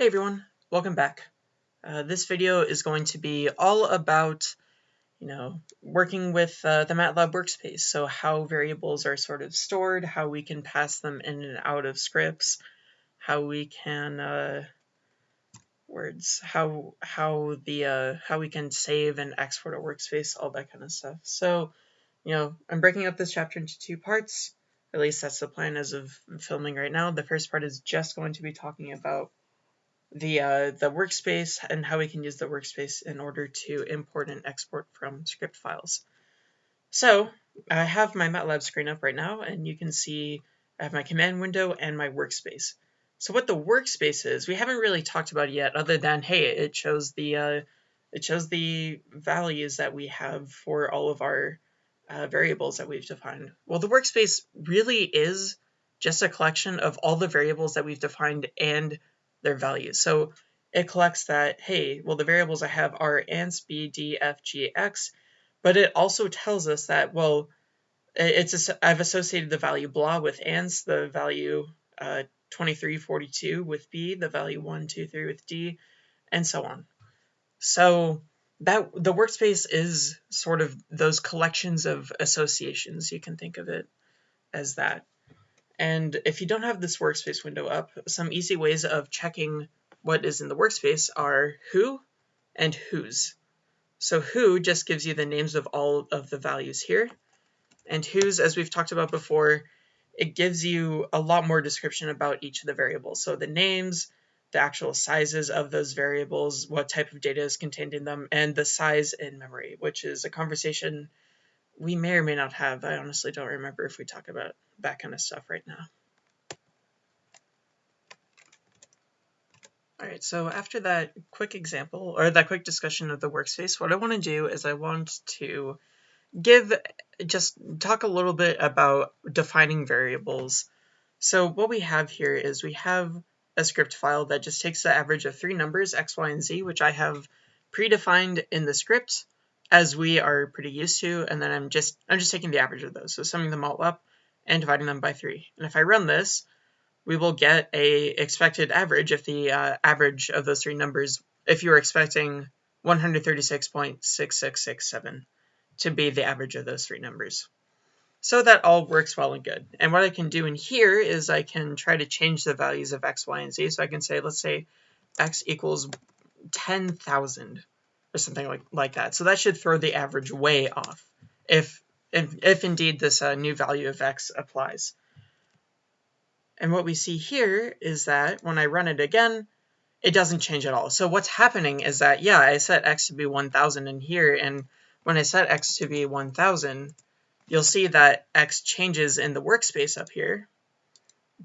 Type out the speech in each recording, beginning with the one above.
Hey everyone, welcome back. Uh, this video is going to be all about, you know, working with uh, the MATLAB workspace. So how variables are sort of stored, how we can pass them in and out of scripts, how we can uh, words, how how the uh, how we can save and export a workspace, all that kind of stuff. So, you know, I'm breaking up this chapter into two parts. At least that's the plan as of filming right now. The first part is just going to be talking about the uh, the workspace and how we can use the workspace in order to import and export from script files. So I have my MATLAB screen up right now and you can see I have my command window and my workspace. So what the workspace is, we haven't really talked about yet other than, hey, it shows the uh, it shows the values that we have for all of our uh, variables that we've defined. Well, the workspace really is just a collection of all the variables that we've defined and their values. So it collects that, hey, well, the variables I have are ans, b, d, f, g, x, but it also tells us that, well, it's I've associated the value blah with ans, the value uh, 2342 with b, the value 123 with d, and so on. So that the workspace is sort of those collections of associations. You can think of it as that. And if you don't have this workspace window up, some easy ways of checking what is in the workspace are who and whos. So who just gives you the names of all of the values here. And whos, as we've talked about before, it gives you a lot more description about each of the variables. So the names, the actual sizes of those variables, what type of data is contained in them, and the size in memory, which is a conversation we may or may not have. I honestly don't remember if we talk about that kind of stuff right now. All right, so after that quick example or that quick discussion of the workspace, what I want to do is I want to give just talk a little bit about defining variables. So what we have here is we have a script file that just takes the average of three numbers, x, y, and z, which I have predefined in the script as we are pretty used to, and then I'm just I'm just taking the average of those, so summing them all up and dividing them by 3. And if I run this, we will get a expected average if the uh, average of those three numbers, if you were expecting 136.6667 to be the average of those three numbers. So that all works well and good. And what I can do in here is I can try to change the values of x, y, and z. So I can say, let's say x equals 10,000 or something like, like that. So that should throw the average way off if, if, if indeed this uh, new value of x applies. And what we see here is that when I run it again, it doesn't change at all. So what's happening is that, yeah, I set x to be 1000 in here, and when I set x to be 1000, you'll see that x changes in the workspace up here.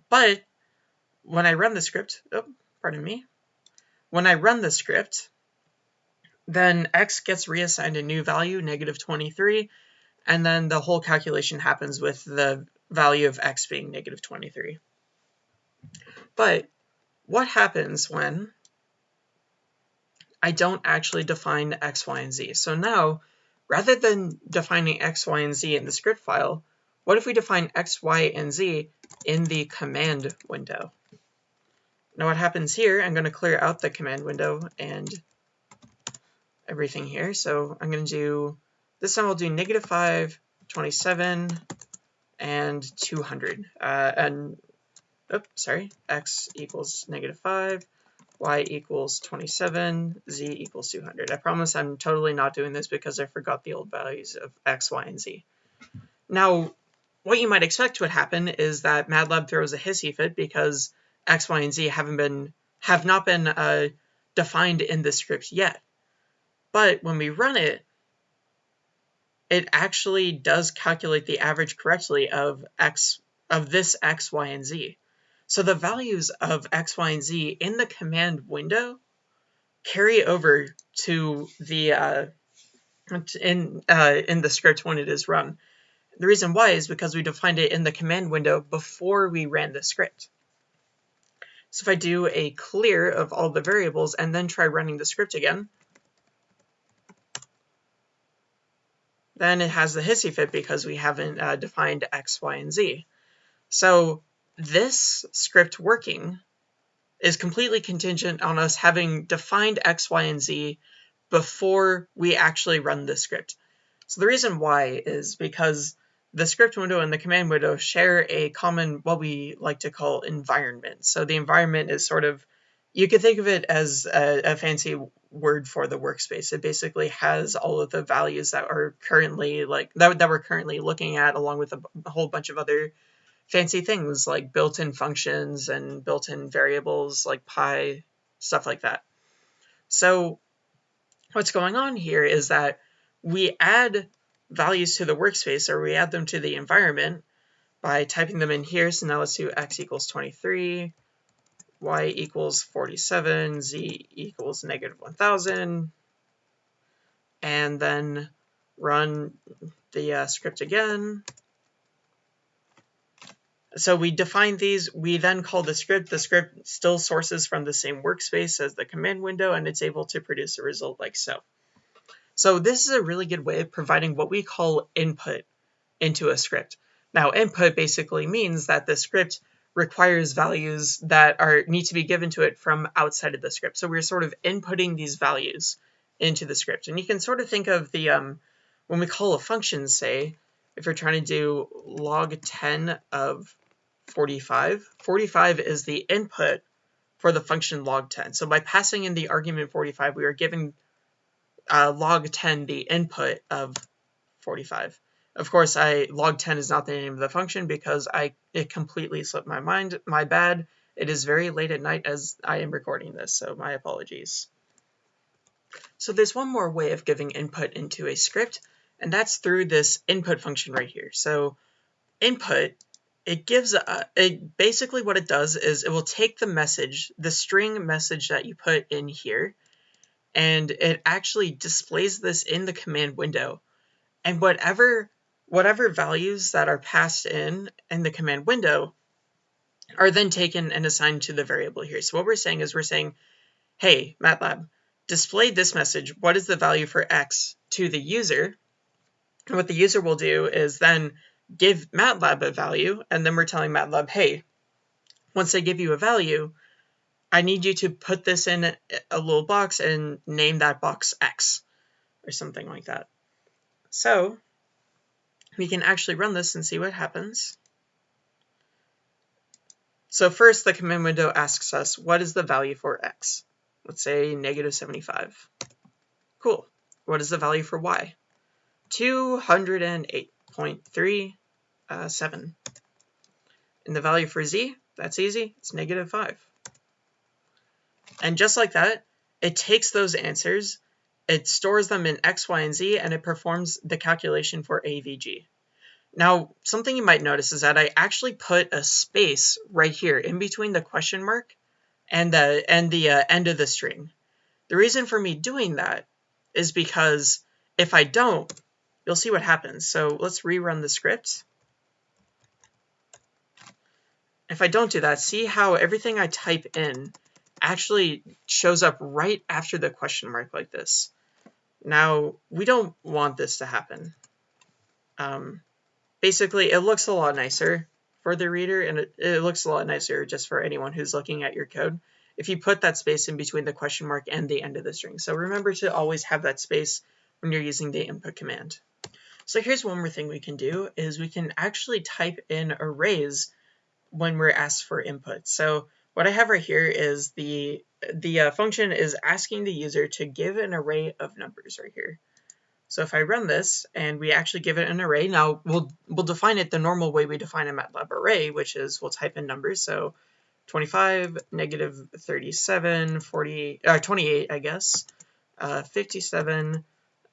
But when I run the script, oh, pardon me, when I run the script, then x gets reassigned a new value, negative 23, and then the whole calculation happens with the value of x being negative 23. But what happens when I don't actually define x, y, and z? So now, rather than defining x, y, and z in the script file, what if we define x, y, and z in the command window? Now what happens here, I'm going to clear out the command window and everything here. So I'm going to do, this time I'll do negative 5, 27, and 200. Uh, and, oops, sorry, x equals negative 5, y equals 27, z equals 200. I promise I'm totally not doing this because I forgot the old values of x, y, and z. Now, what you might expect would happen is that MATLAB throws a hissy fit because x, y, and z haven't been have not been uh, defined in the script yet. But when we run it, it actually does calculate the average correctly of x of this x, y, and z. So the values of x, y, and z in the command window carry over to the uh, in uh, in the script when it is run. The reason why is because we defined it in the command window before we ran the script. So if I do a clear of all the variables and then try running the script again, then it has the hissy fit because we haven't uh, defined x, y, and z. So this script working is completely contingent on us having defined x, y, and z before we actually run the script. So the reason why is because the script window and the command window share a common, what we like to call environment. So the environment is sort of, you could think of it as a, a fancy word for the workspace. It basically has all of the values that are currently like, that, that we're currently looking at along with a, a whole bunch of other fancy things like built-in functions and built-in variables like pi, stuff like that. So what's going on here is that we add values to the workspace or we add them to the environment by typing them in here. So now let's do x equals 23, y equals 47, z equals negative 1000, and then run the uh, script again. So we define these, we then call the script. The script still sources from the same workspace as the command window, and it's able to produce a result like so. So this is a really good way of providing what we call input into a script. Now input basically means that the script requires values that are need to be given to it from outside of the script. So we're sort of inputting these values into the script. And you can sort of think of the, um, when we call a function, say, if you're trying to do log 10 of 45, 45 is the input for the function log 10. So by passing in the argument 45, we are giving uh, log 10 the input of 45. Of course, I log 10 is not the name of the function because I it completely slipped my mind. My bad. It is very late at night as I am recording this, so my apologies. So there's one more way of giving input into a script, and that's through this input function right here. So input, it gives, a, it basically what it does is it will take the message, the string message that you put in here, and it actually displays this in the command window. And whatever whatever values that are passed in in the command window are then taken and assigned to the variable here. So what we're saying is we're saying, hey, MATLAB, display this message. What is the value for x to the user? And what the user will do is then give MATLAB a value, and then we're telling MATLAB, hey, once I give you a value, I need you to put this in a little box and name that box X or something like that. So we can actually run this and see what happens. So first the command window asks us what is the value for X? Let's say negative 75. Cool. What is the value for Y? 208.37. Uh, and the value for Z, that's easy, it's negative 5. And just like that, it takes those answers, it stores them in X, Y, and Z, and it performs the calculation for AVG. Now, something you might notice is that I actually put a space right here in between the question mark and the, and the uh, end of the string. The reason for me doing that is because if I don't, you'll see what happens. So let's rerun the script. If I don't do that, see how everything I type in actually shows up right after the question mark like this. Now, we don't want this to happen. Um, basically, it looks a lot nicer for the reader, and it, it looks a lot nicer just for anyone who's looking at your code if you put that space in between the question mark and the end of the string. So remember to always have that space when you're using the input command. So here's one more thing we can do is we can actually type in arrays when we're asked for input. So what I have right here is the the uh, function is asking the user to give an array of numbers right here. So if I run this and we actually give it an array, now we'll we'll define it the normal way we define a MATLAB array, which is we'll type in numbers. So 25, negative 37, 40, uh, 28, I guess, uh, 57,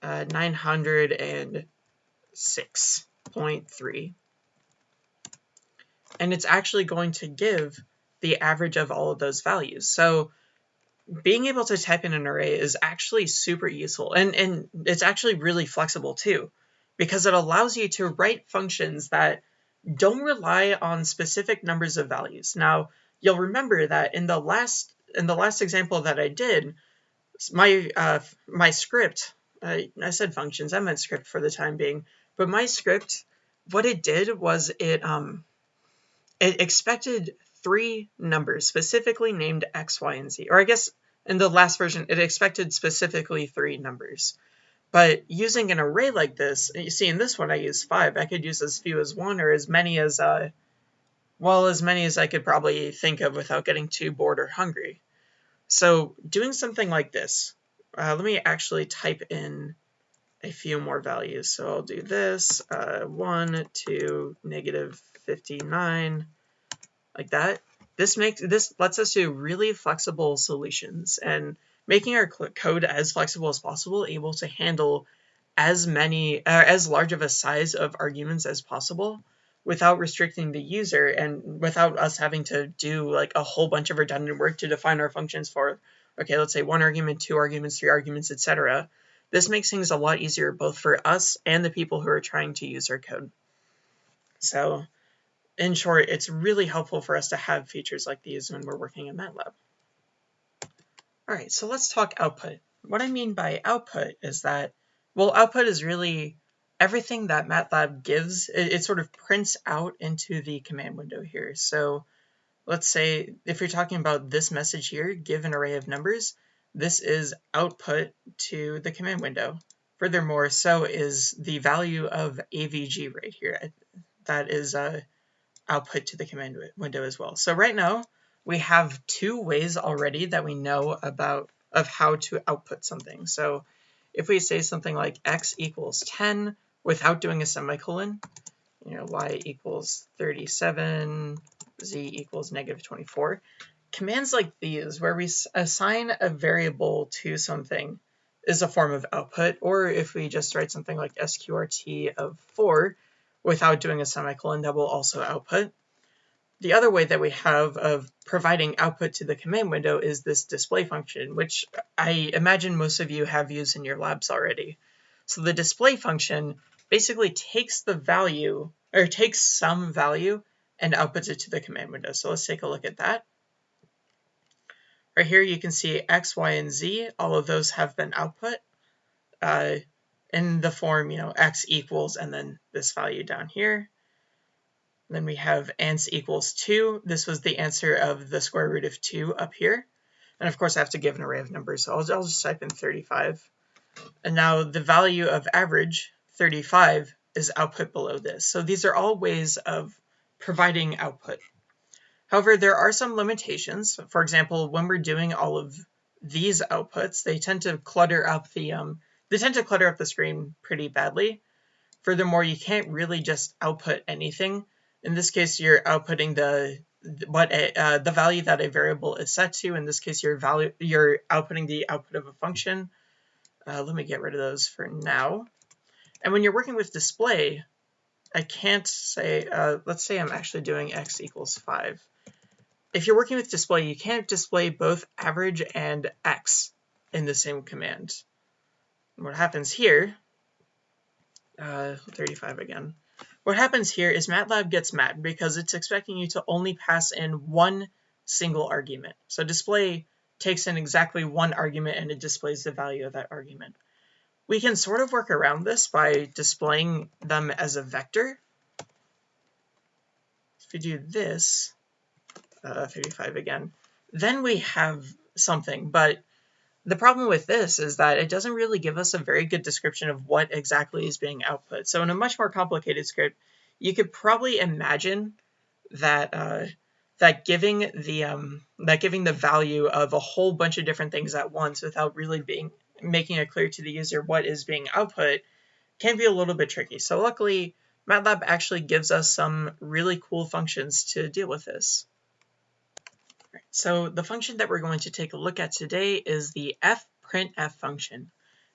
uh, 906.3. And it's actually going to give the average of all of those values. So being able to type in an array is actually super useful and, and it's actually really flexible too because it allows you to write functions that don't rely on specific numbers of values. Now, you'll remember that in the last in the last example that I did, my uh, my script, I, I said functions, I meant script for the time being, but my script, what it did was it um it expected three numbers specifically named x, y, and z. Or I guess in the last version, it expected specifically three numbers. But using an array like this, you see in this one I use five. I could use as few as one or as many as, uh, well, as many as I could probably think of without getting too bored or hungry. So doing something like this, uh, let me actually type in a few more values. So I'll do this, uh, 1 to negative 59, like that. This makes this lets us do really flexible solutions and making our code as flexible as possible, able to handle as many, uh, as large of a size of arguments as possible without restricting the user and without us having to do like a whole bunch of redundant work to define our functions for, okay, let's say one argument, two arguments, three arguments, etc. This makes things a lot easier both for us and the people who are trying to use our code. So in short, it's really helpful for us to have features like these when we're working in MATLAB. All right, so let's talk output. What I mean by output is that, well, output is really everything that MATLAB gives. It, it sort of prints out into the command window here. So let's say if you're talking about this message here, give an array of numbers, this is output to the command window. Furthermore, so is the value of AVG right here. That is uh, output to the command window as well. So right now we have two ways already that we know about of how to output something. So if we say something like x equals 10 without doing a semicolon, you know, y equals 37, z equals negative 24, commands like these where we assign a variable to something is a form of output, or if we just write something like sqrt of 4, without doing a semicolon that will also output. The other way that we have of providing output to the command window is this display function, which I imagine most of you have used in your labs already. So the display function basically takes the value, or takes some value, and outputs it to the command window. So let's take a look at that. Right here you can see x, y, and z. All of those have been output. Uh, in the form, you know, x equals and then this value down here. Then we have ans equals 2. This was the answer of the square root of 2 up here. And of course I have to give an array of numbers, so I'll, I'll just type in 35. And now the value of average, 35, is output below this. So these are all ways of providing output. However, there are some limitations. For example, when we're doing all of these outputs, they tend to clutter up the um, they tend to clutter up the screen pretty badly. Furthermore, you can't really just output anything. In this case, you're outputting the what a, uh, the value that a variable is set to. In this case, you're value you're outputting the output of a function. Uh, let me get rid of those for now. And when you're working with display, I can't say, uh, let's say I'm actually doing x equals 5. If you're working with display, you can't display both average and x in the same command what happens here, uh, 35 again, what happens here is MATLAB gets mad because it's expecting you to only pass in one single argument. So display takes in exactly one argument and it displays the value of that argument. We can sort of work around this by displaying them as a vector. If we do this, uh, 35 again, then we have something, but the problem with this is that it doesn't really give us a very good description of what exactly is being output. So in a much more complicated script, you could probably imagine that uh, that giving the um, that giving the value of a whole bunch of different things at once without really being making it clear to the user what is being output can be a little bit tricky. So luckily, MATLAB actually gives us some really cool functions to deal with this. So the function that we're going to take a look at today is the fprintf function.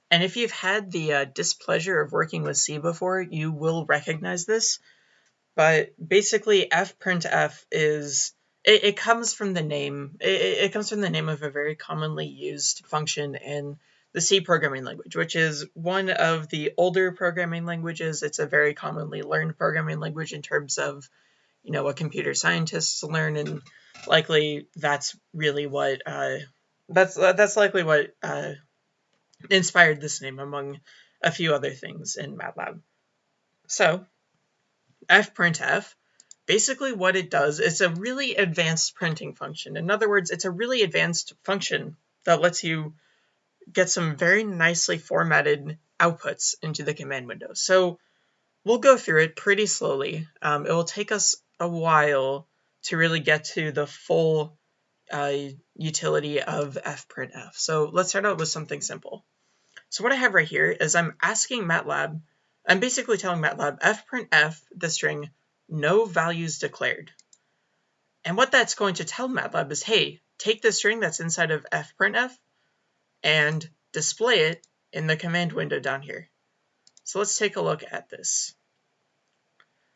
And if you've had the uh, displeasure of working with C before, you will recognize this. But basically, fprintf is it, it comes from the name. It, it comes from the name of a very commonly used function in the C programming language, which is one of the older programming languages. It's a very commonly learned programming language in terms of, you know, what computer scientists learn and likely that's really what uh, that's uh, that's likely what uh, inspired this name among a few other things in MATLAB. So fprintf basically what it does, it's a really advanced printing function. In other words, it's a really advanced function that lets you get some very nicely formatted outputs into the command window. So we'll go through it pretty slowly. Um, it will take us a while to really get to the full uh, utility of fprintf. So let's start out with something simple. So what I have right here is I'm asking MATLAB, I'm basically telling MATLAB fprintf the string no values declared. And what that's going to tell MATLAB is, hey, take the string that's inside of fprintf and display it in the command window down here. So let's take a look at this.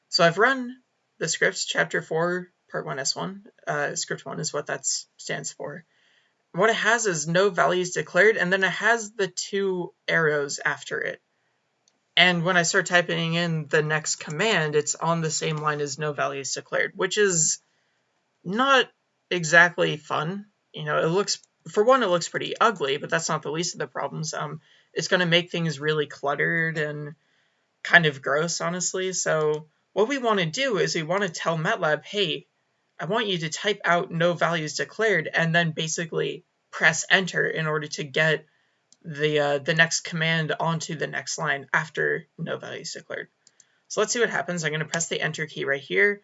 So I've run the scripts, chapter 4, part 1, S1. Uh, script 1 is what that stands for. What it has is no values declared, and then it has the two arrows after it. And when I start typing in the next command, it's on the same line as no values declared, which is not exactly fun. You know, it looks, for one, it looks pretty ugly, but that's not the least of the problems. Um, it's going to make things really cluttered and kind of gross, honestly. So what we want to do is we want to tell MATLAB, hey, I want you to type out no values declared and then basically press enter in order to get the uh, the next command onto the next line after no values declared. So let's see what happens. I'm going to press the enter key right here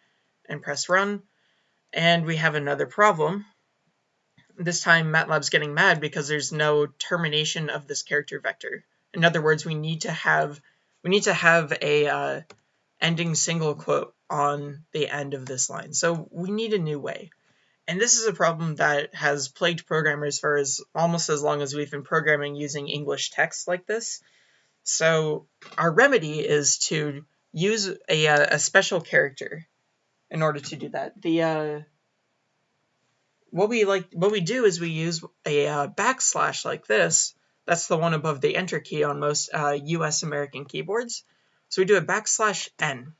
and press run. And we have another problem. This time MATLAB's getting mad because there's no termination of this character vector. In other words, we need to have we need to have a uh, ending single quote on the end of this line. So we need a new way. And this is a problem that has plagued programmers for as almost as long as we've been programming using English text like this. So our remedy is to use a, a special character in order to do that. The uh, what we like what we do is we use a uh, backslash like this. That's the one above the enter key on most uh, U.S. American keyboards. So we do a backslash n.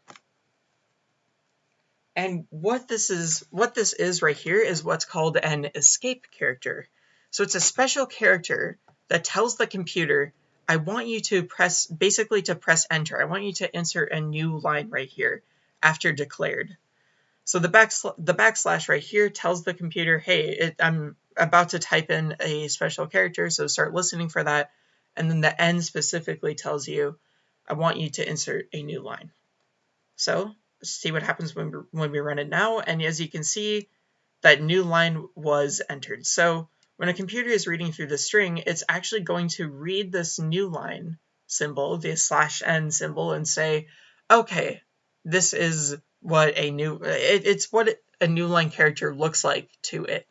And what this is, what this is right here is what's called an escape character. So it's a special character that tells the computer, I want you to press, basically to press enter. I want you to insert a new line right here after declared. So the, backsl the backslash right here tells the computer, hey, it, I'm about to type in a special character, so start listening for that. And then the n specifically tells you, I want you to insert a new line. So see what happens when we, when we run it now. And as you can see, that new line was entered. So when a computer is reading through the string, it's actually going to read this new line symbol, the slash n symbol, and say, okay, this is what a new, it, it's what a new line character looks like to it,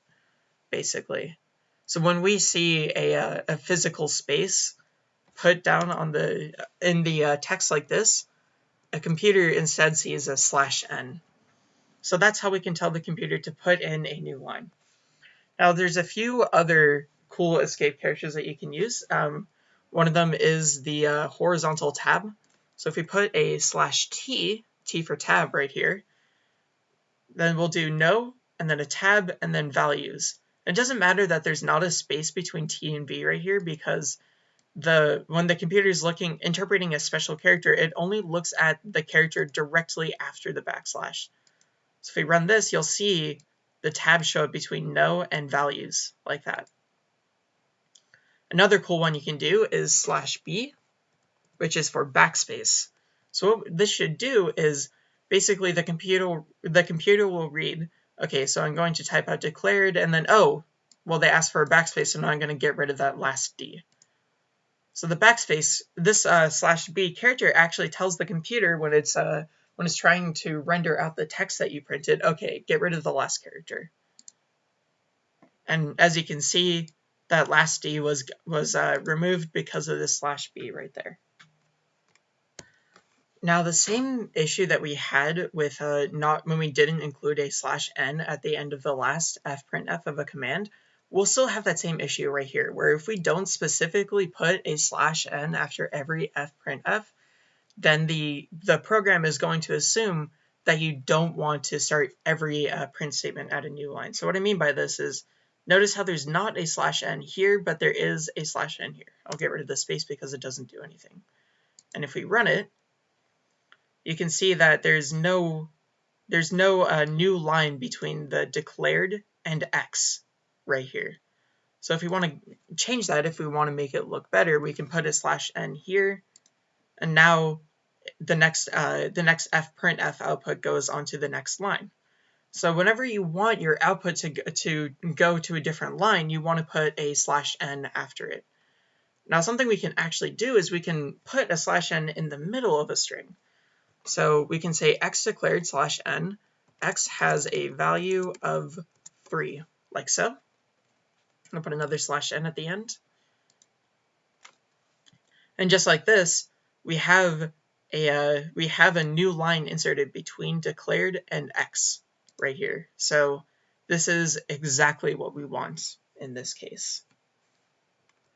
basically. So when we see a, a physical space put down on the in the uh, text like this, a computer instead sees a slash n. So that's how we can tell the computer to put in a new line. Now there's a few other cool escape characters that you can use. Um, one of them is the uh, horizontal tab. So if we put a slash t, t for tab right here, then we'll do no, and then a tab, and then values. It doesn't matter that there's not a space between t and v right here because the when the computer is looking interpreting a special character, it only looks at the character directly after the backslash. So if we run this, you'll see the tab show up between no and values like that. Another cool one you can do is slash b, which is for backspace. So what this should do is basically the computer the computer will read, okay, so I'm going to type out declared and then oh, well they asked for a backspace, so now I'm going to get rid of that last d. So the backspace, this uh, slash b character actually tells the computer when it's uh, when it's trying to render out the text that you printed, okay, get rid of the last character. And as you can see, that last d was was uh, removed because of this slash b right there. Now the same issue that we had with uh, not when we didn't include a slash n at the end of the last fprintf of a command we'll still have that same issue right here, where if we don't specifically put a slash n after every fprintf, then the, the program is going to assume that you don't want to start every uh, print statement at a new line. So what I mean by this is, notice how there's not a slash n here, but there is a slash n here. I'll get rid of the space because it doesn't do anything. And if we run it, you can see that there's no there's no uh, new line between the declared and x right here. So if we want to change that, if we want to make it look better, we can put a slash n here, and now the next uh, the next f print f output goes onto the next line. So whenever you want your output to to go to a different line, you want to put a slash n after it. Now something we can actually do is we can put a slash n in the middle of a string. So we can say x declared slash n, x has a value of 3, like so. I'll put another slash n at the end. And just like this, we have a uh, we have a new line inserted between declared and x right here. So this is exactly what we want in this case.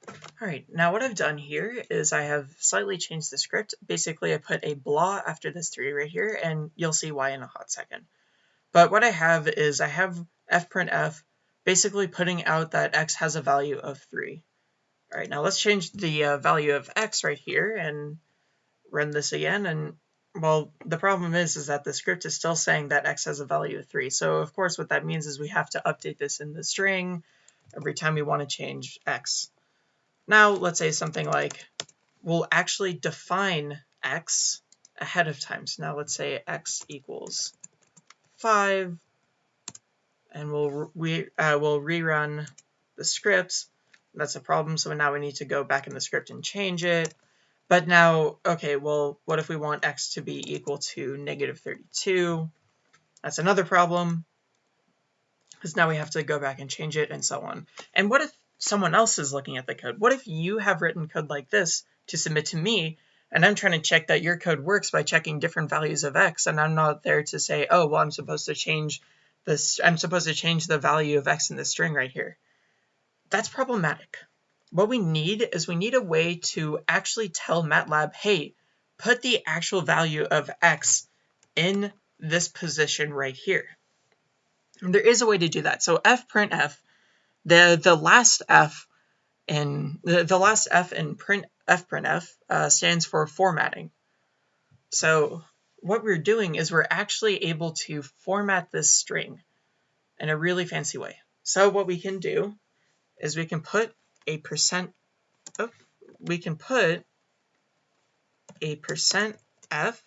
All right, now what I've done here is I have slightly changed the script. Basically, I put a blah after this 3 right here, and you'll see why in a hot second. But what I have is I have fprintf basically putting out that x has a value of 3. All right, now let's change the uh, value of x right here and run this again. And well, the problem is, is that the script is still saying that x has a value of 3. So of course what that means is we have to update this in the string every time we want to change x. Now let's say something like we'll actually define x ahead of time. So now let's say x equals 5 and we'll we uh, we'll rerun the script. That's a problem, so now we need to go back in the script and change it. But now, okay, well, what if we want x to be equal to negative 32? That's another problem, because now we have to go back and change it and so on. And what if someone else is looking at the code? What if you have written code like this to submit to me, and I'm trying to check that your code works by checking different values of x, and I'm not there to say, oh, well, I'm supposed to change this, I'm supposed to change the value of x in the string right here. That's problematic. What we need is we need a way to actually tell MATLAB, hey, put the actual value of x in this position right here. And there is a way to do that. So fprintf, the the last f in the, the last f in print fprintf uh, stands for formatting. So what we're doing is we're actually able to format this string in a really fancy way. So what we can do is we can put a percent, oh, we can put a percent f,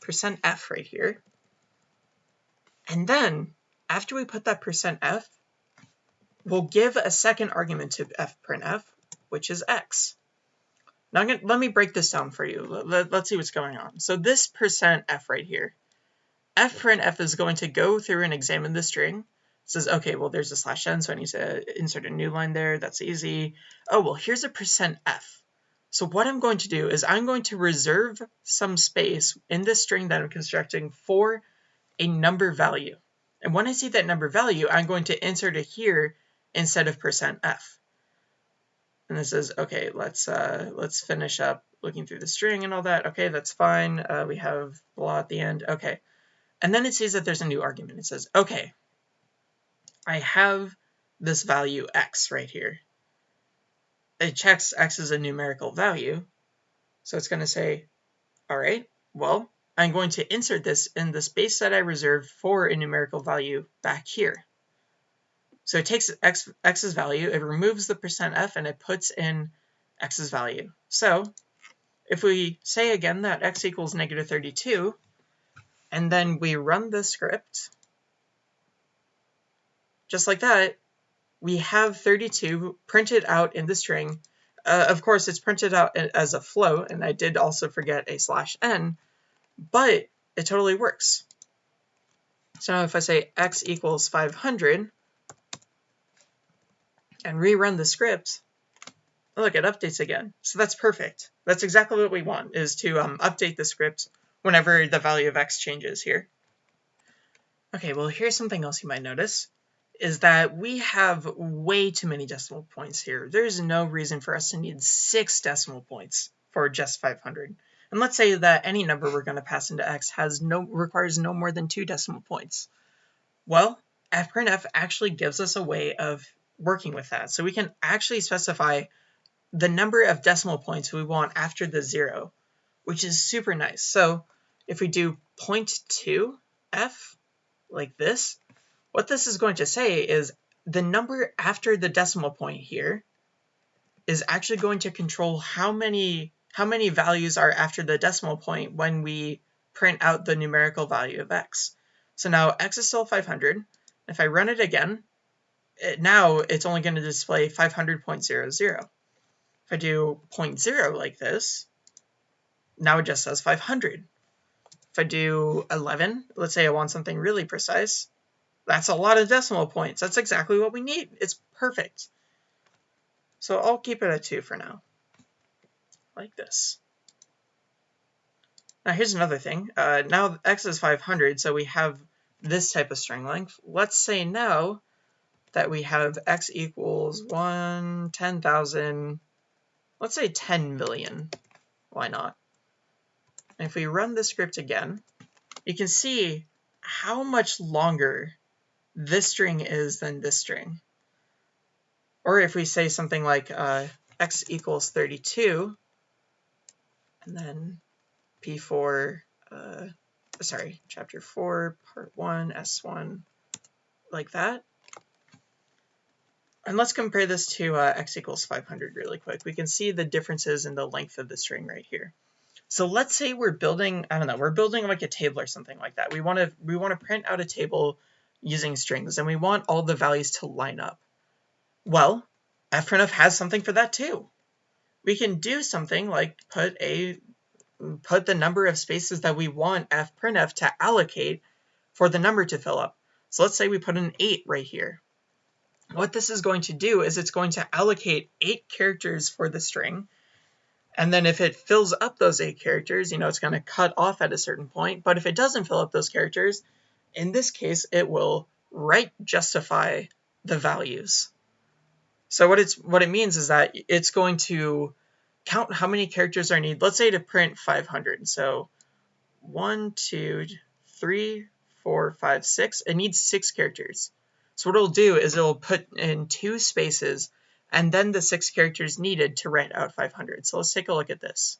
percent f right here. And then after we put that percent f, we'll give a second argument to fprintf, which is x. Now gonna, let me break this down for you. Let, us see what's going on. So this percent %f right here, fprintf is going to go through and examine the string. It says, okay, well, there's a slash n, so I need to insert a new line there. That's easy. Oh, well, here's a percent %f. So what I'm going to do is I'm going to reserve some space in this string that I'm constructing for a number value. And when I see that number value, I'm going to insert it here instead of percent %f and this is okay let's uh let's finish up looking through the string and all that. Okay that's fine. Uh, we have blah at the end. Okay. And then it sees that there's a new argument. It says okay I have this value x right here. It checks x is a numerical value. So it's going to say all right well I'm going to insert this in the space that I reserved for a numerical value back here so it takes x, x's value, it removes the percent %f, and it puts in x's value. So if we say again that x equals negative 32, and then we run the script, just like that, we have 32 printed out in the string. Uh, of course, it's printed out as a float, and I did also forget a slash n, but it totally works. So now if I say x equals 500, and rerun the script, look, it updates again. So that's perfect. That's exactly what we want, is to um, update the script whenever the value of x changes here. Okay, well, here's something else you might notice, is that we have way too many decimal points here. There's no reason for us to need six decimal points for just 500. And let's say that any number we're going to pass into x has no requires no more than two decimal points. Well, fprintf actually gives us a way of working with that. So we can actually specify the number of decimal points we want after the zero, which is super nice. So if we do 0.2f, like this, what this is going to say is the number after the decimal point here is actually going to control how many how many values are after the decimal point when we print out the numerical value of x. So now x is still 500. If I run it again, now it's only going to display 500.00. If I do 0.0 like this, now it just says 500. If I do 11, let's say I want something really precise, that's a lot of decimal points. That's exactly what we need. It's perfect. So I'll keep it at 2 for now, like this. Now here's another thing. Uh, now x is 500, so we have this type of string length. Let's say now that we have x equals 1, 10,000, let's say 10 million. Why not? And if we run the script again, you can see how much longer this string is than this string. Or if we say something like uh, x equals 32, and then P4, uh, sorry, chapter 4, part 1, S1, like that. And let's compare this to uh, x equals 500 really quick. We can see the differences in the length of the string right here. So let's say we're building, I don't know, we're building like a table or something like that. We want to we want to print out a table using strings and we want all the values to line up. Well, fprintf has something for that too. We can do something like put a put the number of spaces that we want fprintf to allocate for the number to fill up. So let's say we put an 8 right here. What this is going to do is it's going to allocate 8 characters for the string and then if it fills up those eight characters, you know, it's going to cut off at a certain point. But if it doesn't fill up those characters, in this case, it will right justify the values. So what it's what it means is that it's going to count how many characters are needed. Let's say to print 500. So one, two, three, four, five, six. It needs six characters. So what it'll do is it'll put in two spaces and then the six characters needed to write out 500. So let's take a look at this.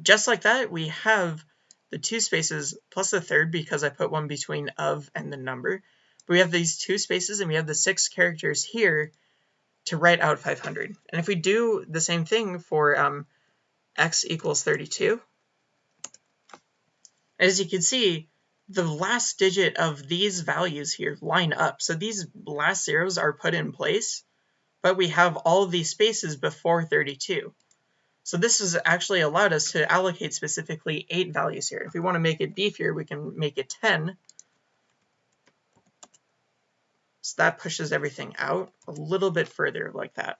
Just like that, we have the two spaces plus the third because I put one between of and the number. But we have these two spaces and we have the six characters here to write out 500. And if we do the same thing for um, x equals 32, as you can see, the last digit of these values here line up. So these last zeros are put in place, but we have all these spaces before 32. So this has actually allowed us to allocate specifically eight values here. If we want to make it beefier, we can make it 10. So that pushes everything out a little bit further like that.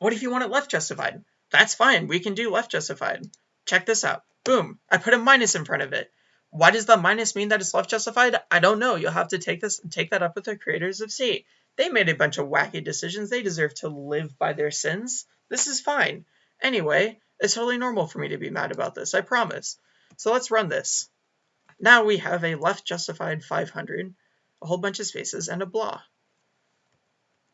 What if you want it left justified? That's fine. We can do left justified. Check this out. Boom. I put a minus in front of it. Why does the minus mean that it's left justified? I don't know. You'll have to take this take that up with the creators of C. They made a bunch of wacky decisions. They deserve to live by their sins. This is fine. Anyway, it's totally normal for me to be mad about this, I promise. So let's run this. Now we have a left justified 500, a whole bunch of spaces, and a blah.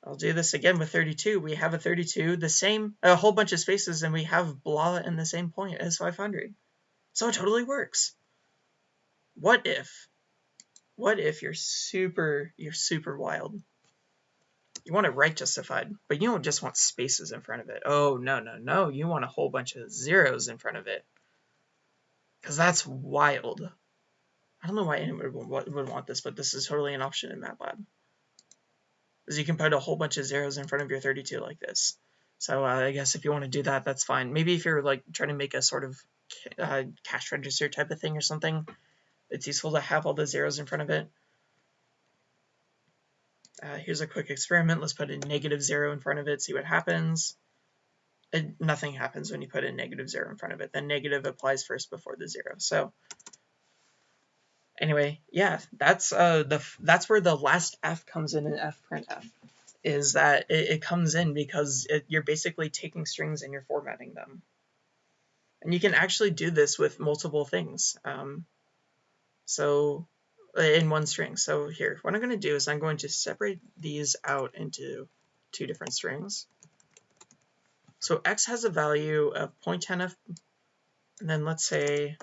I'll do this again with 32. We have a 32, the same, a whole bunch of spaces, and we have blah in the same point as 500. So it totally works what if, what if you're super, you're super wild? You want it right justified, but you don't just want spaces in front of it. Oh, no, no, no. You want a whole bunch of zeros in front of it. Because that's wild. I don't know why anyone would want this, but this is totally an option in MATLAB. Because you can put a whole bunch of zeros in front of your 32 like this. So uh, I guess if you want to do that, that's fine. Maybe if you're like trying to make a sort of uh, cash register type of thing or something, it's useful to have all the zeros in front of it. Uh, here's a quick experiment. Let's put a negative zero in front of it, see what happens. And nothing happens when you put a negative zero in front of it. The negative applies first before the zero. So anyway, yeah, that's uh, the that's where the last f comes in in fprintf, is that it, it comes in because it, you're basically taking strings and you're formatting them. And you can actually do this with multiple things. Um, so uh, in one string. So here, what I'm going to do is I'm going to separate these out into two different strings. So x has a value of 0.10f And then let's say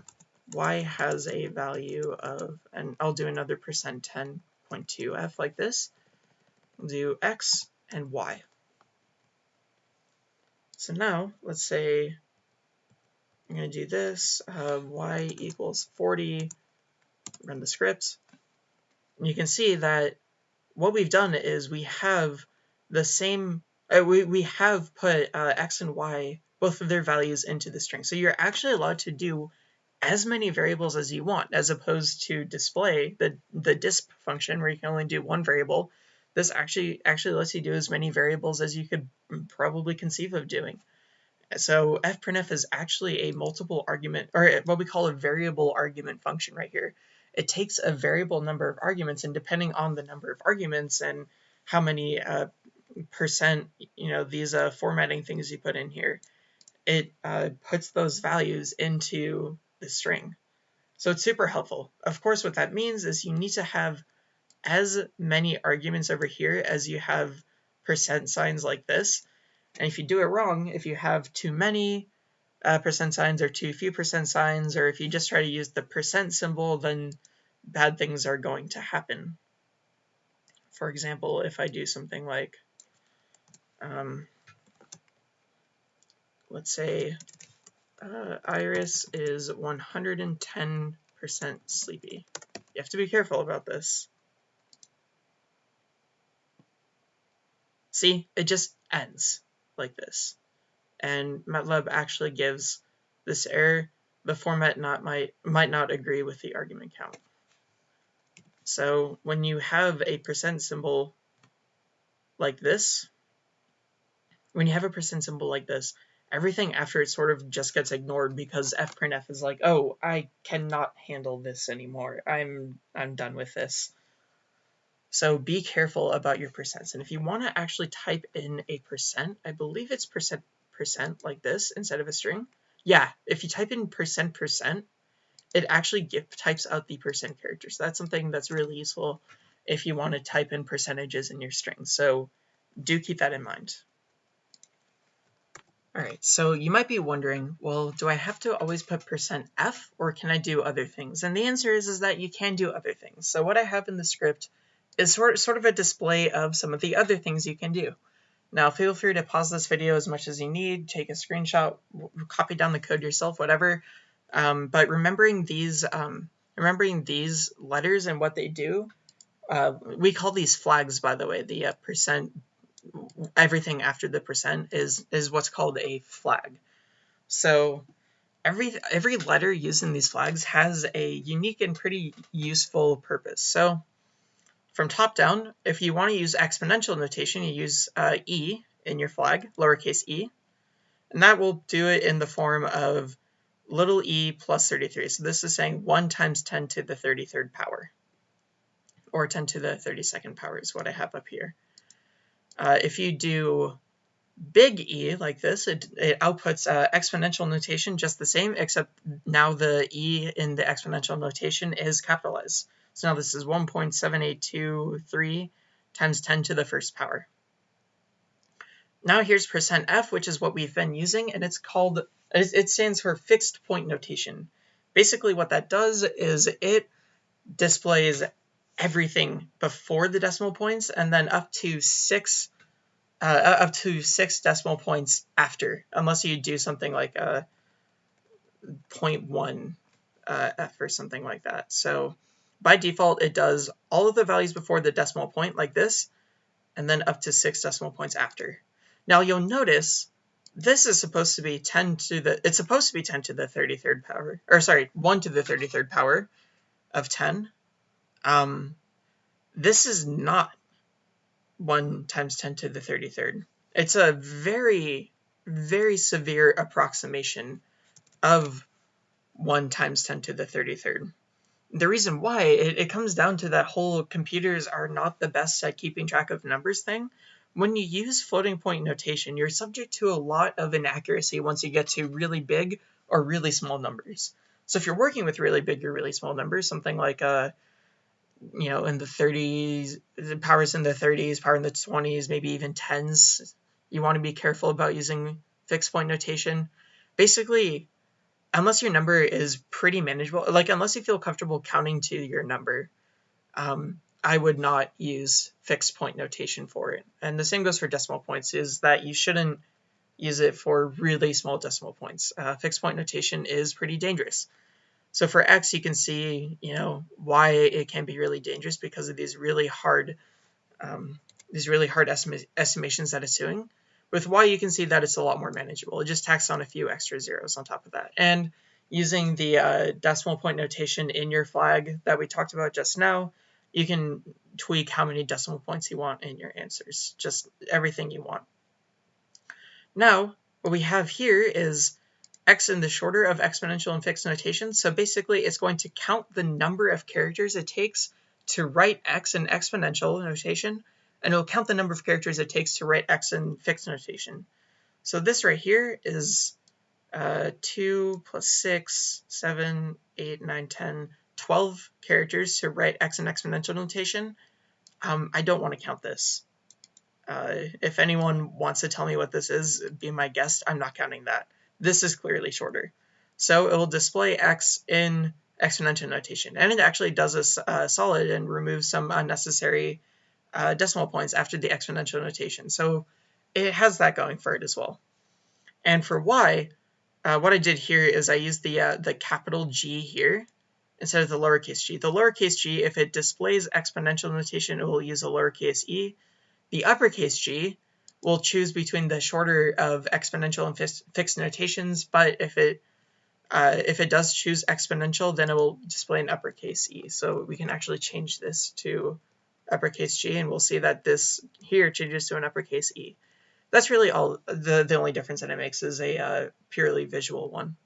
y has a value of, and I'll do another percent 10.2f like this. We'll do x and y. So now let's say I'm going to do this, uh, y equals 40, run the scripts, you can see that what we've done is we have the same, uh, we, we have put uh, x and y, both of their values into the string. So you're actually allowed to do as many variables as you want, as opposed to display the, the disp function where you can only do one variable. This actually actually lets you do as many variables as you could probably conceive of doing. So fprintf is actually a multiple argument, or what we call a variable argument function right here. It takes a variable number of arguments, and depending on the number of arguments and how many uh, percent, you know, these uh, formatting things you put in here, it uh, puts those values into the string. So it's super helpful. Of course, what that means is you need to have as many arguments over here as you have percent signs like this. And if you do it wrong, if you have too many uh, percent signs or too few percent signs, or if you just try to use the percent symbol, then bad things are going to happen. For example, if I do something like, um, let's say uh, Iris is 110% sleepy. You have to be careful about this. See, it just ends like this. And MATLAB actually gives this error. The format not might, might not agree with the argument count. So when you have a percent symbol like this, when you have a percent symbol like this, everything after it sort of just gets ignored because fprintf is like, oh, I cannot handle this anymore. I'm I'm done with this. So be careful about your percents. And if you want to actually type in a percent, I believe it's percent percent like this instead of a string. Yeah, if you type in percent percent, it actually give, types out the percent characters. So that's something that's really useful if you want to type in percentages in your string. So do keep that in mind. All right, so you might be wondering, well, do I have to always put percent %f or can I do other things? And the answer is, is that you can do other things. So what I have in the script is sort, sort of a display of some of the other things you can do. Now feel free to pause this video as much as you need, take a screenshot, copy down the code yourself, whatever. Um, but remembering these, um, remembering these letters and what they do, uh, we call these flags, by the way, the uh, percent everything after the percent is is what's called a flag. So every every letter used in these flags has a unique and pretty useful purpose. So from top down, if you want to use exponential notation, you use uh, e in your flag, lowercase e, and that will do it in the form of little e plus 33. So this is saying 1 times 10 to the 33rd power, or 10 to the 32nd power is what I have up here. Uh, if you do big E like this, it, it outputs uh, exponential notation just the same, except now the E in the exponential notation is capitalized. So now this is 1.7823 times 10 to the first power. Now here's percent %f, which is what we've been using, and it's called, it stands for fixed point notation. Basically what that does is it displays everything before the decimal points and then up to six uh, up to six decimal points after, unless you do something like a 0.1 uh, f or something like that. So by default, it does all of the values before the decimal point like this, and then up to six decimal points after. Now you'll notice this is supposed to be 10 to the, it's supposed to be 10 to the 33rd power, or sorry, 1 to the 33rd power of 10. Um, this is not 1 times 10 to the 33rd. It's a very, very severe approximation of 1 times 10 to the 33rd. The reason why, it, it comes down to that whole computers are not the best at keeping track of numbers thing. When you use floating point notation, you're subject to a lot of inaccuracy once you get to really big or really small numbers. So if you're working with really big or really small numbers, something like uh, you know, in the 30s, the powers in the 30s, power in the 20s, maybe even 10s. You want to be careful about using fixed point notation. Basically, unless your number is pretty manageable, like unless you feel comfortable counting to your number, um, I would not use fixed point notation for it. And the same goes for decimal points, is that you shouldn't use it for really small decimal points. Uh, fixed point notation is pretty dangerous. So for x, you can see, you know, why it can be really dangerous because of these really hard, um, these really hard estima estimations that it's doing. With y, you can see that it's a lot more manageable. It just tacks on a few extra zeros on top of that. And using the uh, decimal point notation in your flag that we talked about just now, you can tweak how many decimal points you want in your answers, just everything you want. Now, what we have here is x in the shorter of exponential and fixed notation. So basically, it's going to count the number of characters it takes to write x in exponential notation, and it'll count the number of characters it takes to write x in fixed notation. So this right here is uh, 2 plus 6, 7, 8, 9, 10, 12 characters to write x in exponential notation. Um, I don't want to count this. Uh, if anyone wants to tell me what this is, be my guest. I'm not counting that. This is clearly shorter. So it will display x in exponential notation. And it actually does a uh, solid and removes some unnecessary uh, decimal points after the exponential notation. So it has that going for it as well. And for y, uh, what I did here is I used the, uh, the capital G here instead of the lowercase g. The lowercase g, if it displays exponential notation, it will use a lowercase e. The uppercase g will choose between the shorter of exponential and fixed notations, but if it uh, if it does choose exponential, then it will display an uppercase e. So we can actually change this to uppercase g, and we'll see that this here changes to an uppercase e. That's really all. The, the only difference that it makes is a uh, purely visual one.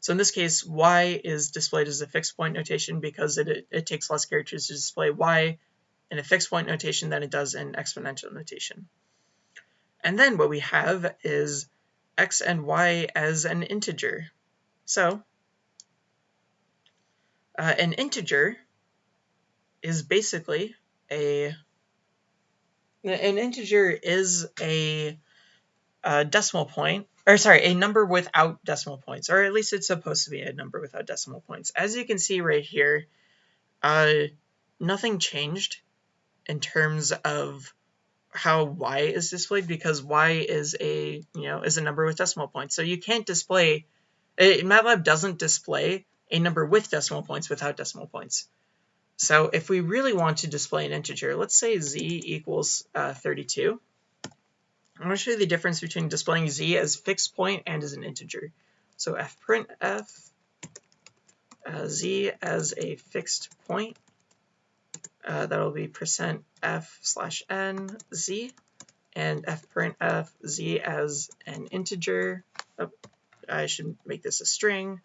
So in this case, y is displayed as a fixed point notation because it, it, it takes less characters to display y in a fixed point notation than it does in exponential notation. And then what we have is x and y as an integer. So uh, an integer is basically a an integer is a, a, decimal point or sorry a number without decimal points or at least it's supposed to be a number without decimal points as you can see right here uh, nothing changed in terms of how y is displayed because y is a you know is a number with decimal points. So you can't display it, eh, MATLAB doesn't display a number with decimal points without decimal points. So if we really want to display an integer, let's say z equals uh, 32. I'm going to show you the difference between displaying z as fixed point and as an integer. So f print f uh, z as a fixed point uh, that'll be percent %f slash n z and f print f z as an integer. Oh, I should make this a string.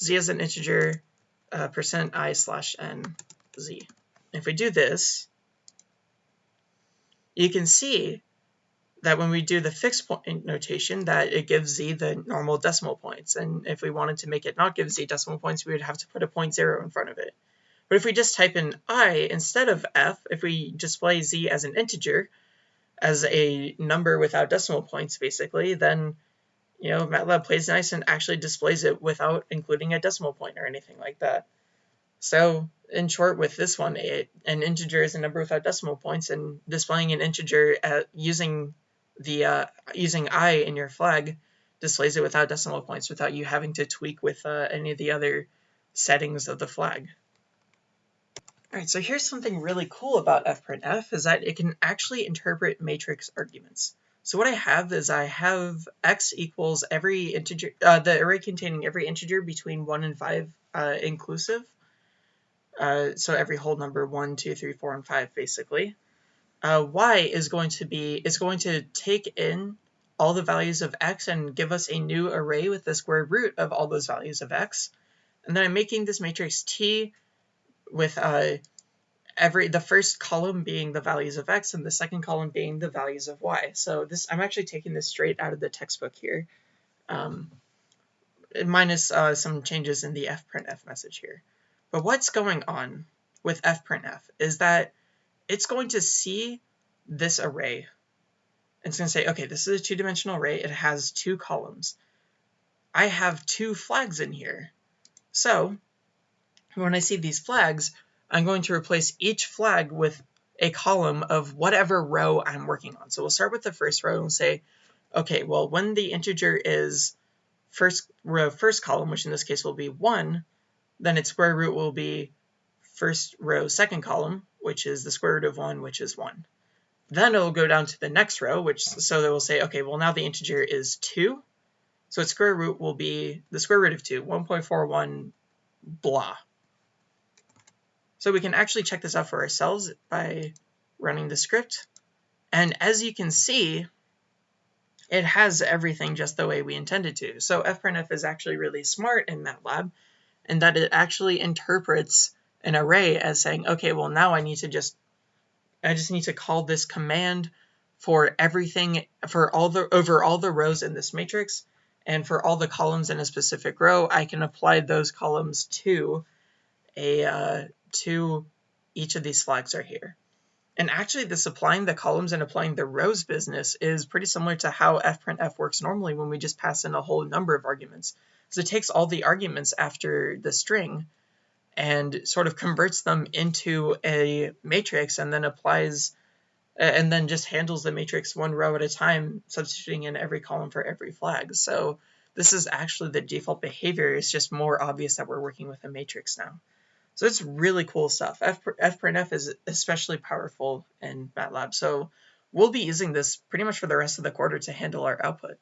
z as an integer, uh, percent %i slash n z. If we do this, you can see that when we do the fixed point notation that it gives z the normal decimal points. And if we wanted to make it not give z decimal points, we would have to put a point zero in front of it. But if we just type in i instead of f, if we display z as an integer, as a number without decimal points, basically, then you know MATLAB plays nice and actually displays it without including a decimal point or anything like that. So in short, with this one, it, an integer is a number without decimal points, and displaying an integer at, using the uh, using i in your flag displays it without decimal points, without you having to tweak with uh, any of the other settings of the flag. All right, so here's something really cool about fprintf is that it can actually interpret matrix arguments. So what I have is I have x equals every integer, uh, the array containing every integer between 1 and 5 uh, inclusive. Uh, so every whole number 1, 2, 3, 4, and 5 basically. Uh, y is going to be, is going to take in all the values of x and give us a new array with the square root of all those values of x. And then I'm making this matrix T with uh, every the first column being the values of x and the second column being the values of y. So this I'm actually taking this straight out of the textbook here, um, minus uh, some changes in the fprintf message here. But what's going on with fprintf is that it's going to see this array. It's going to say, okay, this is a two-dimensional array. It has two columns. I have two flags in here. So when I see these flags, I'm going to replace each flag with a column of whatever row I'm working on. So we'll start with the first row and say, okay, well, when the integer is first row, first column, which in this case will be 1, then its square root will be first row, second column, which is the square root of 1, which is 1. Then it'll go down to the next row, which so they will say, okay, well now the integer is 2, so its square root will be the square root of 2, 1.41 blah. So we can actually check this out for ourselves by running the script. And as you can see, it has everything just the way we intended to. So fprintf is actually really smart in MATLAB in that it actually interprets an array as saying, okay, well now I need to just, I just need to call this command for everything, for all the, over all the rows in this matrix, and for all the columns in a specific row, I can apply those columns to a, uh, to each of these flags are here. And actually this applying the columns and applying the rows business is pretty similar to how fprintf works normally when we just pass in a whole number of arguments. So it takes all the arguments after the string and sort of converts them into a matrix and then applies and then just handles the matrix one row at a time, substituting in every column for every flag. So this is actually the default behavior. It's just more obvious that we're working with a matrix now. So it's really cool stuff. F, fprintf is especially powerful in MATLAB. So we'll be using this pretty much for the rest of the quarter to handle our output.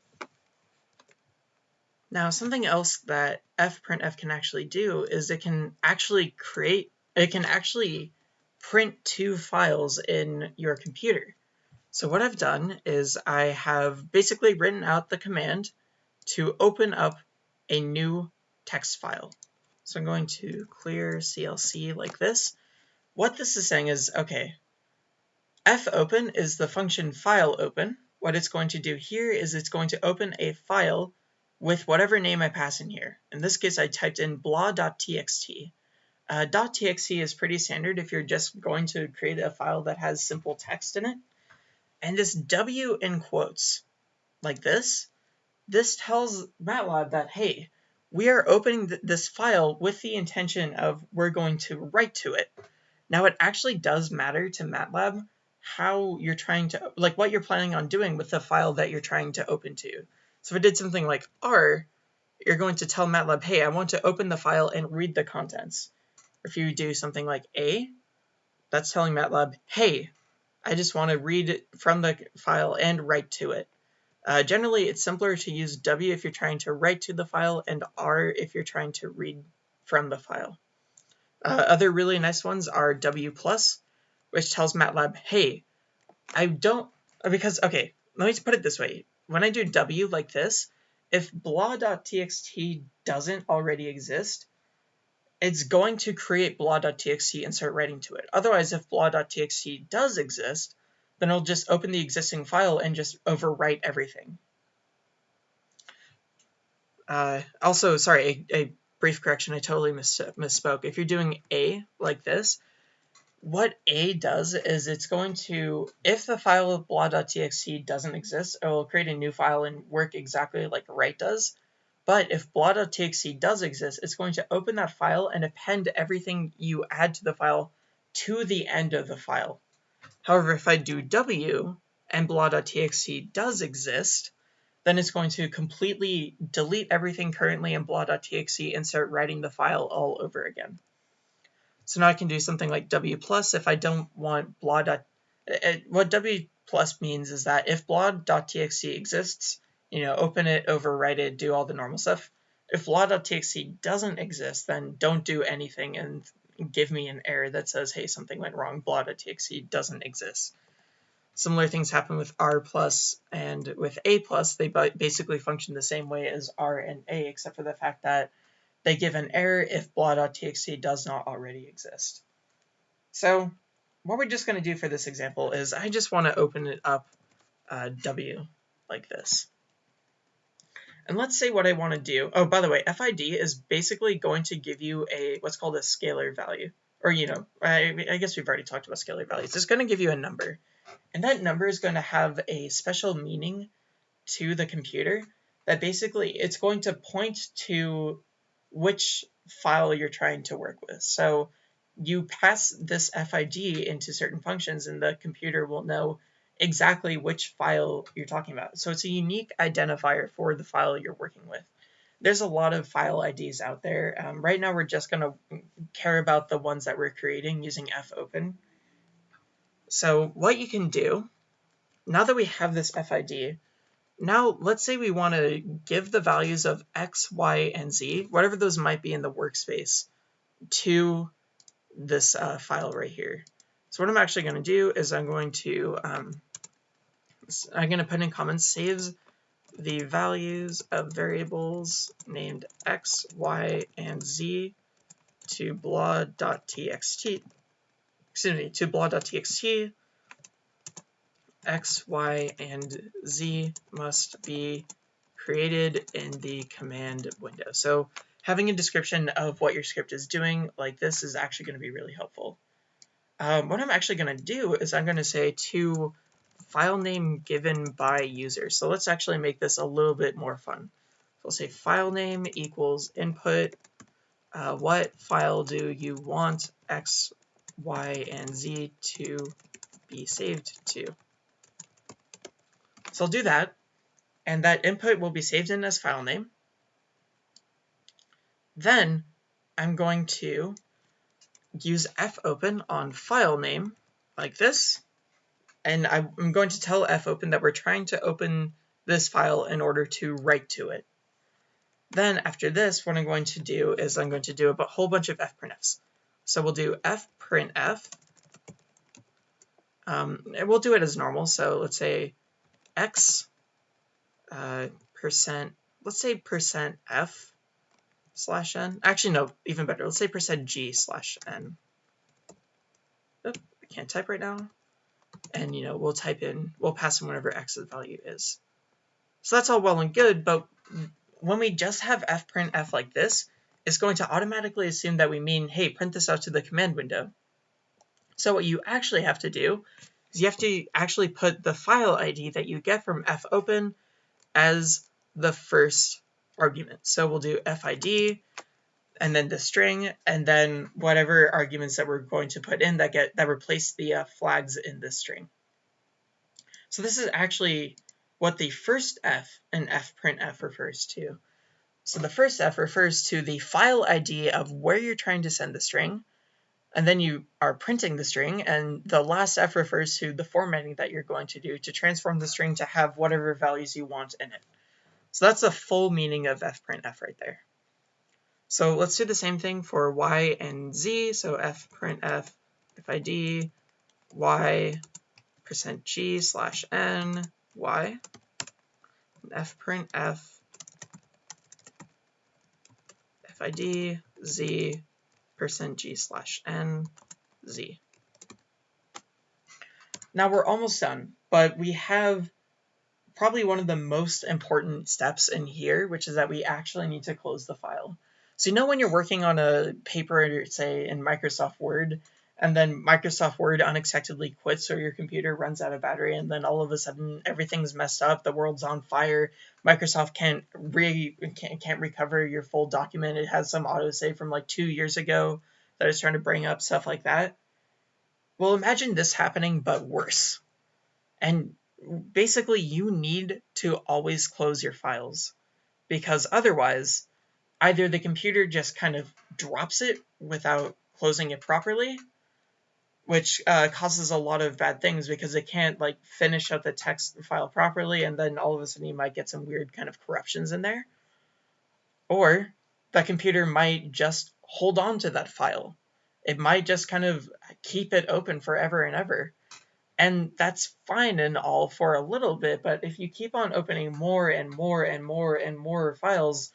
Now, something else that fprintf can actually do is it can actually create, it can actually print to files in your computer. So what I've done is I have basically written out the command to open up a new text file. So I'm going to clear CLC like this. What this is saying is, okay, fopen is the function file open. What it's going to do here is it's going to open a file with whatever name I pass in here. In this case, I typed in blah.txt. Uh, .txt is pretty standard if you're just going to create a file that has simple text in it. And this W in quotes, like this, this tells MATLAB that, hey, we are opening th this file with the intention of we're going to write to it. Now it actually does matter to MATLAB how you're trying to, like what you're planning on doing with the file that you're trying to open to. So if I did something like R, you're going to tell MATLAB, hey, I want to open the file and read the contents. If you do something like A, that's telling MATLAB, hey, I just want to read from the file and write to it. Uh, generally, it's simpler to use W if you're trying to write to the file and R if you're trying to read from the file. Uh, other really nice ones are W+, which tells MATLAB, hey, I don't, because, okay, let me put it this way. When I do W like this, if blah.txt doesn't already exist, it's going to create blah.txt and start writing to it. Otherwise, if blah.txt does exist, then it'll just open the existing file and just overwrite everything. Uh, also, sorry, a, a, brief correction, I totally miss, misspoke. If you're doing A like this, what A does is it's going to, if the file of blah.txt doesn't exist, it will create a new file and work exactly like write does. But if blah.txt does exist, it's going to open that file and append everything you add to the file to the end of the file. However, if I do w and blah.txt does exist, then it's going to completely delete everything currently in blah.txt and start writing the file all over again. So now I can do something like w plus if I don't want blah. Dot, eh, eh, what w plus means is that if blah.txt exists, you know, open it, overwrite it, do all the normal stuff. If blah.txt doesn't exist, then don't do anything and give me an error that says, hey, something went wrong, blah.txt doesn't exist. Similar things happen with R plus and with A plus. They basically function the same way as R and A, except for the fact that they give an error if blah.txt does not already exist. So what we're just going to do for this example is I just want to open it up uh, W like this. And let's say what I want to do. Oh, by the way, FID is basically going to give you a what's called a scalar value. Or, you know, I, I guess we've already talked about scalar values. It's going to give you a number. And that number is going to have a special meaning to the computer that basically it's going to point to which file you're trying to work with. So you pass this FID into certain functions and the computer will know exactly which file you're talking about. So it's a unique identifier for the file you're working with. There's a lot of file IDs out there. Um, right now we're just going to care about the ones that we're creating using fopen. So what you can do, now that we have this FID, now let's say we want to give the values of x, y, and z, whatever those might be in the workspace, to this uh, file right here. So what I'm actually going to do is I'm going to um, I'm going to put in comments saves the values of variables named x, y, and z to blah.txt, excuse me, to blah.txt, x, y, and z must be created in the command window. So having a description of what your script is doing like this is actually going to be really helpful. Um, what I'm actually going to do is I'm going to say to file name given by user. So let's actually make this a little bit more fun. So we'll say file name equals input. Uh, what file do you want X, Y, and Z to be saved to? So I'll do that, and that input will be saved in as file name. Then I'm going to use fopen on file name like this, and I'm going to tell fopen that we're trying to open this file in order to write to it. Then after this, what I'm going to do is I'm going to do a whole bunch of fprintfs. So we'll do fprintf. Um, and we'll do it as normal. So let's say x uh, percent, let's say percent f slash n. Actually, no, even better. Let's say percent g slash n. Oh, I can't type right now and you know we'll type in we'll pass in whatever x's value is. So that's all well and good but when we just have fprintf f like this it's going to automatically assume that we mean hey print this out to the command window. So what you actually have to do is you have to actually put the file id that you get from fopen as the first argument. So we'll do fid and then the string, and then whatever arguments that we're going to put in that get that replace the uh, flags in this string. So this is actually what the first f in fprintf refers to. So the first f refers to the file ID of where you're trying to send the string, and then you are printing the string, and the last f refers to the formatting that you're going to do to transform the string to have whatever values you want in it. So that's the full meaning of fprintf right there. So let's do the same thing for y and z. So f print f fid y percent g slash n y f print f fid z percent g slash n z. Now we're almost done, but we have probably one of the most important steps in here, which is that we actually need to close the file. So you know when you're working on a paper, say in Microsoft Word, and then Microsoft Word unexpectedly quits or your computer runs out of battery and then all of a sudden everything's messed up, the world's on fire, Microsoft can't re can't, can't recover your full document. It has some autosave from like 2 years ago that is trying to bring up stuff like that. Well, imagine this happening but worse. And basically you need to always close your files because otherwise either the computer just kind of drops it without closing it properly, which uh, causes a lot of bad things because it can't like finish out the text file properly, and then all of a sudden you might get some weird kind of corruptions in there. Or the computer might just hold on to that file. It might just kind of keep it open forever and ever. And that's fine and all for a little bit, but if you keep on opening more and more and more and more files,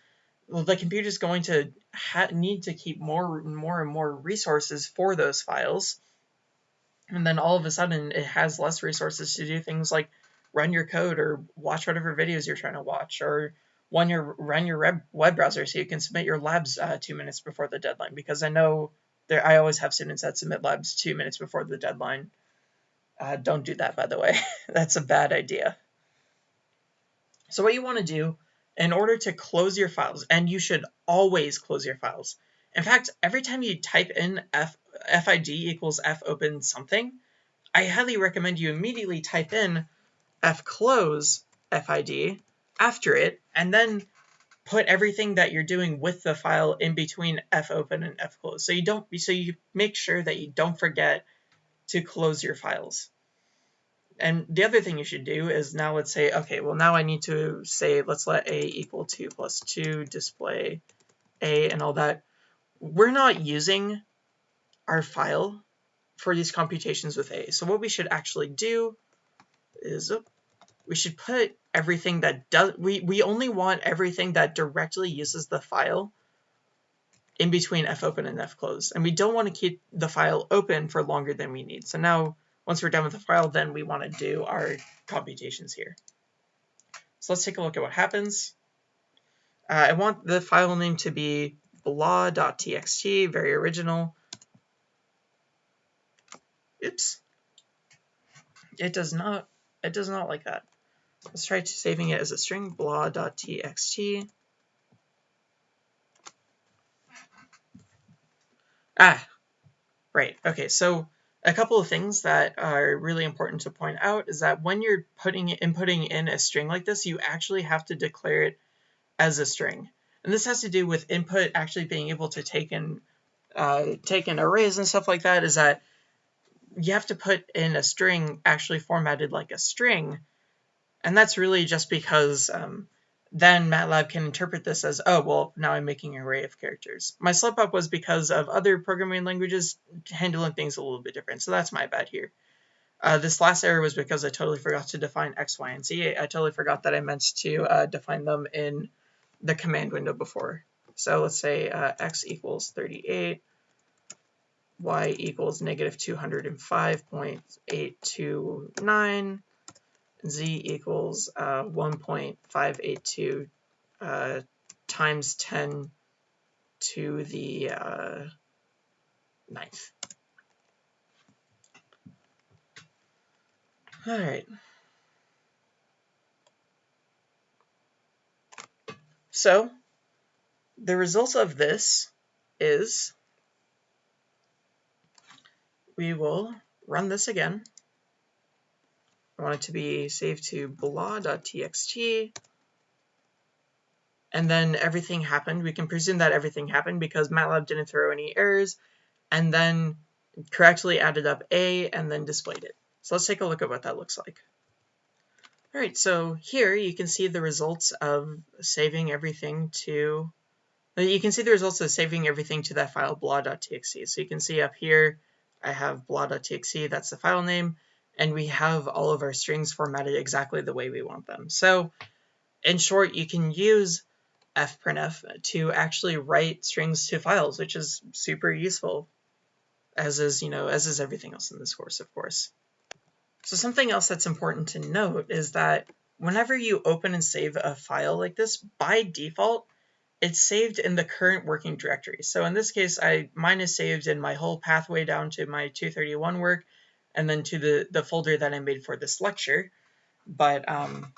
the computer is going to need to keep more and more and more resources for those files. And then all of a sudden, it has less resources to do things like run your code or watch whatever videos you're trying to watch or run your run your web browser so you can submit your labs uh, two minutes before the deadline. Because I know there, I always have students that submit labs two minutes before the deadline. Uh, don't do that, by the way. That's a bad idea. So what you want to do in order to close your files, and you should always close your files. In fact, every time you type in F, FID equals F open something, I highly recommend you immediately type in F close FID after it, and then put everything that you're doing with the file in between F open and F close. So you don't so you make sure that you don't forget to close your files. And the other thing you should do is now let's say, okay, well now I need to say, let's let a equal 2 plus 2 display a and all that. We're not using our file for these computations with a. So what we should actually do is, oh, we should put everything that does, we, we only want everything that directly uses the file in between fopen and fclose. And we don't want to keep the file open for longer than we need. So now, once we're done with the file, then we want to do our computations here. So let's take a look at what happens. Uh, I want the file name to be blah.txt, very original. Oops. It does not, it does not like that. Let's try saving it as a string, blah.txt. Ah, right. Okay, so a couple of things that are really important to point out is that when you're putting inputting in a string like this, you actually have to declare it as a string. And this has to do with input actually being able to take in uh, take in arrays and stuff like that. Is that you have to put in a string actually formatted like a string and that's really just because um, then MATLAB can interpret this as, oh, well, now I'm making an array of characters. My slip up was because of other programming languages handling things a little bit different, so that's my bad here. Uh, this last error was because I totally forgot to define x, y, and z. I totally forgot that I meant to uh, define them in the command window before. So let's say uh, x equals 38, y equals negative 205.829, z equals uh, 1.582 uh, times 10 to the uh, ninth. All right. So the result of this is we will run this again. I want it to be saved to blah.txt. And then everything happened. We can presume that everything happened because MATLAB didn't throw any errors and then correctly added up A and then displayed it. So let's take a look at what that looks like. All right, so here you can see the results of saving everything to, you can see the results of saving everything to that file blah.txt. So you can see up here, I have blah.txt, that's the file name and we have all of our strings formatted exactly the way we want them. So in short, you can use fprintf to actually write strings to files, which is super useful, as is, you know, as is everything else in this course, of course. So something else that's important to note is that whenever you open and save a file like this, by default, it's saved in the current working directory. So in this case, I mine is saved in my whole pathway down to my 231 work, and then to the, the folder that I made for this lecture. But um,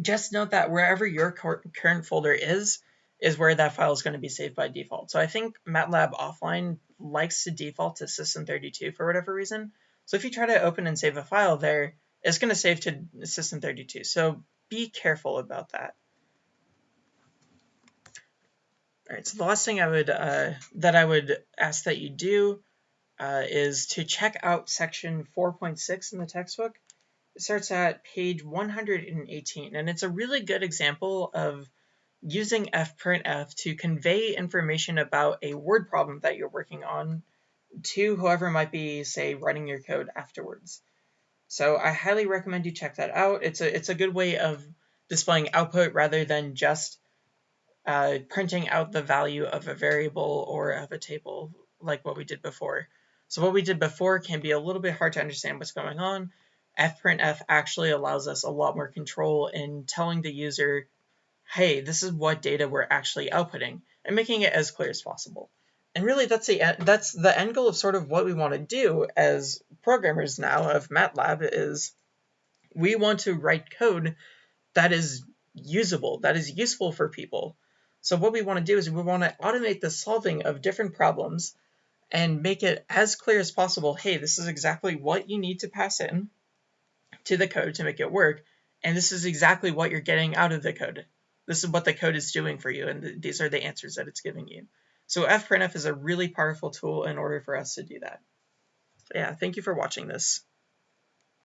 just note that wherever your current folder is, is where that file is going to be saved by default. So I think MATLAB offline likes to default to system32 for whatever reason. So if you try to open and save a file there, it's going to save to system32. So be careful about that. All right, so the last thing I would uh, that I would ask that you do uh, is to check out section 4.6 in the textbook. It starts at page 118, and it's a really good example of using fprintf to convey information about a word problem that you're working on to whoever might be, say, writing your code afterwards. So I highly recommend you check that out. It's a, it's a good way of displaying output rather than just uh, printing out the value of a variable or of a table like what we did before. So what we did before can be a little bit hard to understand what's going on. fprintf actually allows us a lot more control in telling the user, hey, this is what data we're actually outputting, and making it as clear as possible. And really, that's the that's the end goal of sort of what we want to do as programmers now of MATLAB is we want to write code that is usable, that is useful for people. So what we want to do is we want to automate the solving of different problems and make it as clear as possible. Hey, this is exactly what you need to pass in to the code to make it work. And this is exactly what you're getting out of the code. This is what the code is doing for you. And th these are the answers that it's giving you. So fprintf is a really powerful tool in order for us to do that. So yeah, thank you for watching this.